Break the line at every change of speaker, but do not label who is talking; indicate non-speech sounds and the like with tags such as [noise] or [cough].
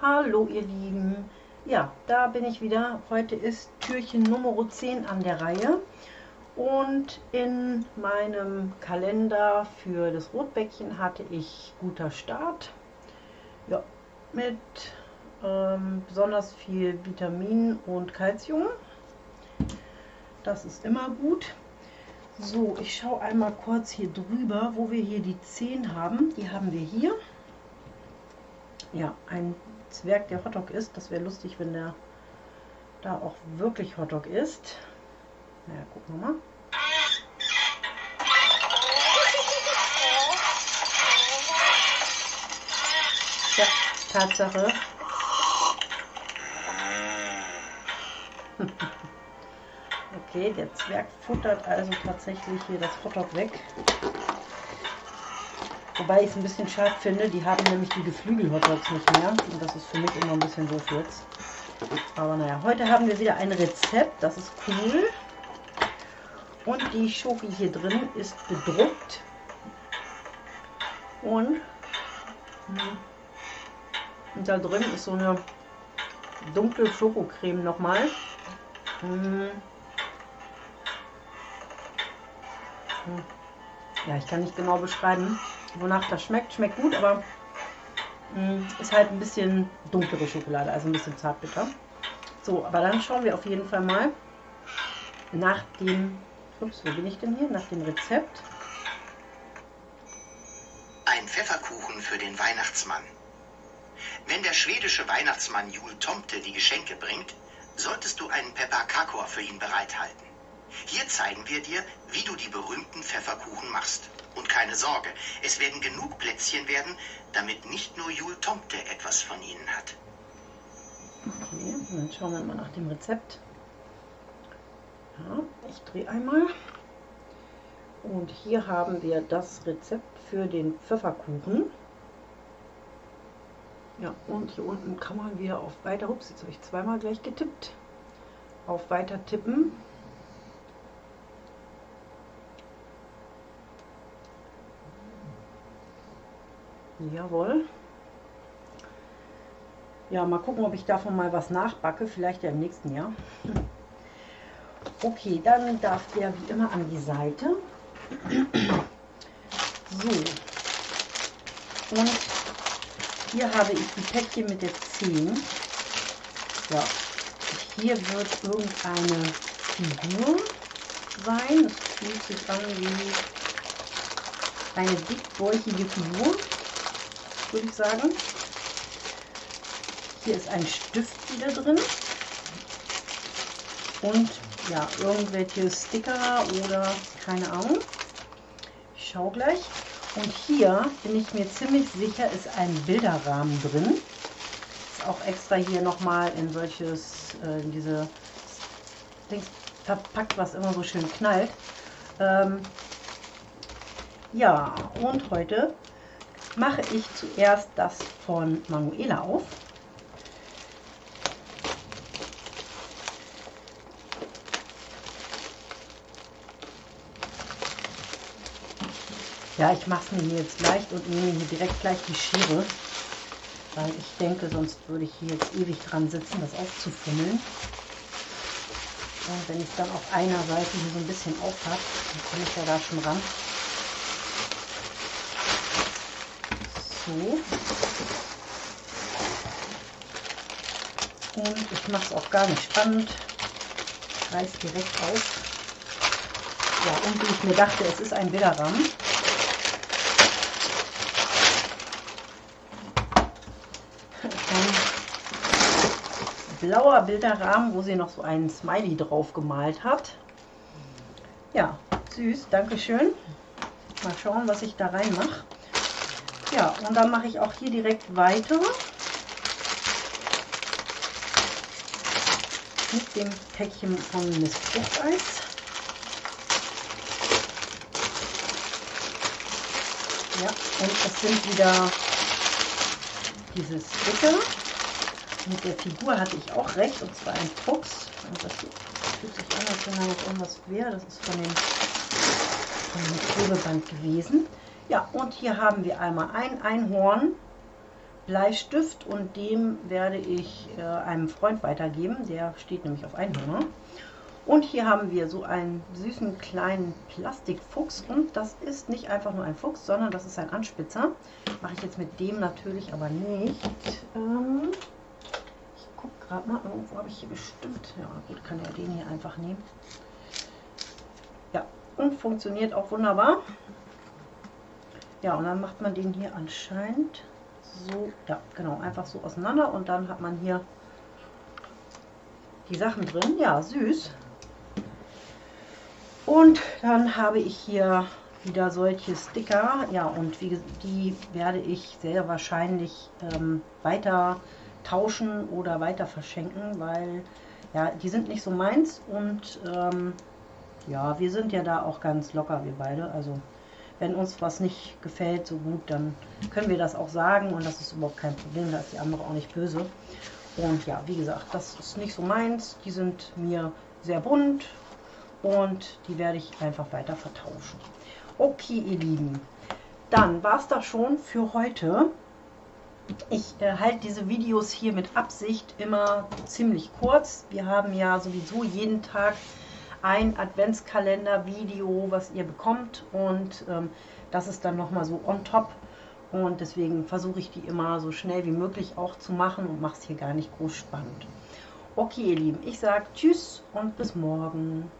Hallo ihr Lieben, ja, da bin ich wieder. Heute ist Türchen Nummer 10 an der Reihe und in meinem Kalender für das Rotbäckchen hatte ich guter Start. Ja, mit ähm, besonders viel Vitamin und Kalzium. Das ist immer gut. So, ich schaue einmal kurz hier drüber, wo wir hier die 10 haben. Die haben wir hier. Ja, ein Zwerg, der Hotdog ist. Das wäre lustig, wenn der da auch wirklich Hotdog ist. Naja, gucken wir mal. Ja, Tatsache. [laughs] okay, der Zwerg futtert also tatsächlich hier das Hotdog weg. Wobei ich es ein bisschen schade finde, die haben nämlich die Geflügel-Hotdogs nicht mehr. Und das ist für mich immer ein bisschen doof jetzt. Aber naja, heute haben wir wieder ein Rezept, das ist cool. Und die Schoki hier drin ist bedruckt. Und, und da drin ist so eine dunkle Schokocreme nochmal. Ja, ich kann nicht genau beschreiben wonach das schmeckt. Schmeckt gut, aber mh, mm, ist halt ein bisschen dunklere Schokolade, also ein bisschen zartbitter. So, aber dann schauen wir auf jeden Fall mal nach dem, ups, wo bin ich denn hier? Nach dem Rezept.
Ein Pfefferkuchen für den Weihnachtsmann. Wenn der schwedische Weihnachtsmann Jul Tomte die Geschenke bringt, solltest du einen Pepperkakor für ihn bereithalten. Hier zeigen wir dir, wie du die berühmten Pfefferkuchen machst. Und keine Sorge, es werden genug Plätzchen werden, damit nicht nur Jul Tomte etwas von ihnen hat.
Okay, dann schauen wir mal nach dem Rezept. Ja, ich drehe einmal. Und hier haben wir das Rezept für den Pfefferkuchen. Ja, und hier unten kann man wieder auf Weiter, ups, jetzt habe ich zweimal gleich getippt, auf Weiter tippen. Jawohl. Ja, mal gucken, ob ich davon mal was nachbacke. Vielleicht ja im nächsten Jahr. [laughs] Okay, dann darf der wie immer an die Seite. [clears throat] So. Und hier habe ich die Päckchen mit der 10. Ja. Hier wird irgendeine Figur sein. Es fühlt sich an wie eine dickbäuchige Figur würde ich sagen. Hier ist ein Stift wieder drin. Und ja, irgendwelche Sticker oder keine Ahnung. Ich schaue gleich. Und hier bin ich mir ziemlich sicher, ist ein Bilderrahmen drin. Ist auch extra hier nochmal in solches, äh, in diese Dings verpackt, was immer so schön knallt. Ähm, ja, und heute mache ich zuerst das von Manuela auf. Ja, ich mache es mir jetzt leicht und nehme hier direkt gleich die Schere, weil ich denke, sonst würde ich hier jetzt ewig dran sitzen, das aufzufummeln. Und wenn ich dann auf einer Seite hier so ein bisschen auf habe, dann komme ich ja da schon ran. So. Und ich mache es auch gar nicht spannend. Ich reiß direkt auf. Ja, und wie ich mir dachte, es ist ein Bilderrahmen. Ein blauer Bilderrahmen, wo sie noch so einen Smiley drauf gemalt hat. Ja, süß, danke schön. Mal schauen, was ich da rein mache. Ja, und dann mache ich auch hier direkt weiter mit dem Päckchen von Miss Fruchteis. Ja, und es sind wieder diese Sticker. Mit der Figur hatte ich auch recht, und zwar ein Fuchs. Und das fühlt sich an, als wenn da noch irgendwas wäre. Das ist von dem, von dem Klebeband gewesen. Ja, und hier haben wir einmal ein Einhorn, Bleistift und dem werde ich äh, einem Freund weitergeben. Der steht nämlich auf Einhörner. Und hier haben wir so einen süßen kleinen Plastikfuchs und das ist nicht einfach nur ein Fuchs, sondern das ist ein Anspitzer. Mache ich jetzt mit dem natürlich aber nicht. Ähm, ich gucke gerade mal, irgendwo habe ich hier bestimmt. Ja gut, kann ja den hier einfach nehmen. Ja, und funktioniert auch wunderbar. Ja, und dann macht man den hier anscheinend so, ja genau, einfach so auseinander und dann hat man hier die Sachen drin. Ja, süß. Und dann habe ich hier wieder solche Sticker. Ja, und wie, die werde ich sehr wahrscheinlich ähm, weiter tauschen oder weiter verschenken, weil ja, die sind nicht so meins und ähm, ja, wir sind ja da auch ganz locker, wir beide. Also wenn uns was nicht gefällt so gut, dann können wir das auch sagen und das ist überhaupt kein Problem, da ist die andere auch nicht böse. Und ja, wie gesagt, das ist nicht so meins. Die sind mir sehr bunt und die werde ich einfach weiter vertauschen. Okay, ihr Lieben, dann war es das schon für heute. Ich äh, halte diese Videos hier mit Absicht immer ziemlich kurz. Wir haben ja sowieso jeden Tag ein Adventskalender-Video, was ihr bekommt und ähm, das ist dann nochmal so on top und deswegen versuche ich die immer so schnell wie möglich auch zu machen und mache es hier gar nicht groß spannend. Okay, ihr Lieben, ich sage Tschüss und bis morgen.